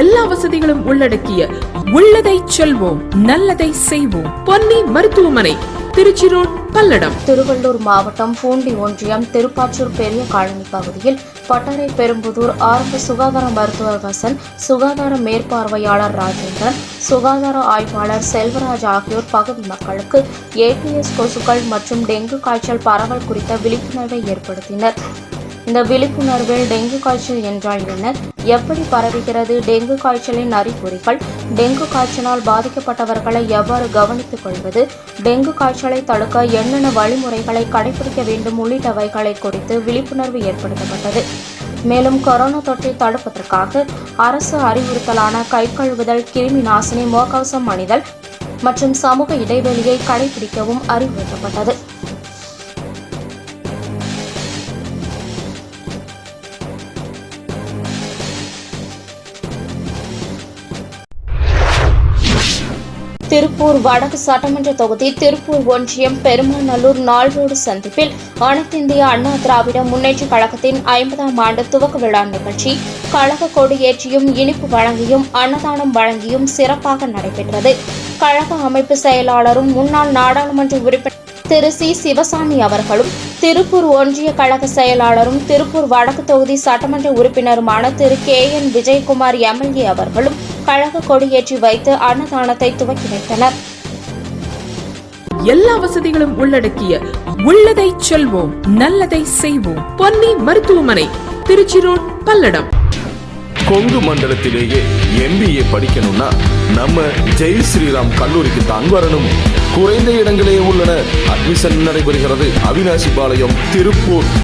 எல்லா வசதிகளும் உள்ளடக்கிய உள்ளதை செல்வோம் நல்லதை செய்வோம். பொன்னி மருத்துவமனை திருச்சி ரோட் பல்லடம். திருவள்ளூர் மாவட்டம் பூண்டி ஒன்றியம் திருப்பாச்சூர் பெரிய காலனி பகுதியில் பட்டறை பெரும்புதூர் ஆரம்ப சுகாதார மருத்துவர் வசன் சுகாதார மேற்பார்வையாளர் ராஜேந்திரன் சுகாதார ஆய்வாளர் செல்வராஜ் ஆகியோர் பகுதி மக்களுக்கு ஏடிஎஸ் கொசுக்கள் மற்றும் டெங்கு காய்ச்சல் பரவல் குறித்த விழிப்புணர்வை ஏற்படுத்தினர். இந்த விழிப்புணர்வில் டெங்கு காய்ச்சல் என்றால் என்ன? எப்படி பரவுகிறது? டெங்கு காய்ச்சலின் அறிகுறிகள். டெங்கு காய்ச்சலால் பாதிக்கப்பட்டவர்களை எவ்வாறு கவனித்துக் கொள்வது? டெங்கு காய்ச்சலை தடுக்க என்னென்ன வழிமுறைகளை கடைபிடிக்க வேண்டும்? உள்ளிட்டவைகளை குறித்து விழிப்புணர்வு ஏற்படுத்தப்பட்டது. மேலும் கொரோனா தொற்றை தடுப்பதற்காக அரசு அறிவுறுத்தலான கை கழுவுதல் கிருமி நாசினி முகக்கவசம் அணிதல் மற்றும் சமூக இடைவெளியை கடைபிடிக்கவும் அறிவுறுத்தப்பட்டது. திருப்பூர் வடக்கு சட்டமன்ற தொகுதி திருப்பூர் ஒன்றியம் பெருமாநல்லூர் நால்ரோடு சந்திப்பில் சந்திப்பில் அனைத்திந்திய அண்ணா திராவிட முன்னேற்றக் கழகத்தின் ஐம்பதாம் ஆண்டு துவக்க விழா நிகழ்ச்சி கழக கொடியேற்றியும் இனிப்பு வழங்கியும் அன்னதானம் வழங்கியும் சிறப்பாக நடைபெற்றது. கழக அமைப்பு செயலாளரும் முன்னாள் நாடாளுமன்ற உறுப்பினர் திரு சி. சிவசாமி அவர்களும் திருப்பூர் ஒன்றிய கழக செயலாளரும் திருப்பூர் வடக்கு தொகுதி சட்டமன்ற உறுப்பினருமான Thiru K. N. Vijayakumar MLA அவர்களும் கழக கொடியேற்றி வைத்து அன்னதானத்தை துவக்கி வைத்தனர். எல்லா வசதிகளும் உள்ளடக்கிய உள்ளதை செல்வோம் நல்லதை செய்வோம். பொன்னி மருத்துவமனை திருச்சி ரோட் பல்லடம். கொங்கு மண்டலத்திலேயே எம்பிஏ படிக்கணும்னா நம்ம ஜெய் ஸ்ரீராம் கல்லூரிக்கு தான் வரணும். குறைந்த இடங்களே உள்ளன. அட்மிஷன் நடைபெறுகிறது. அவினாசி பாளையம் திருப்பூர்.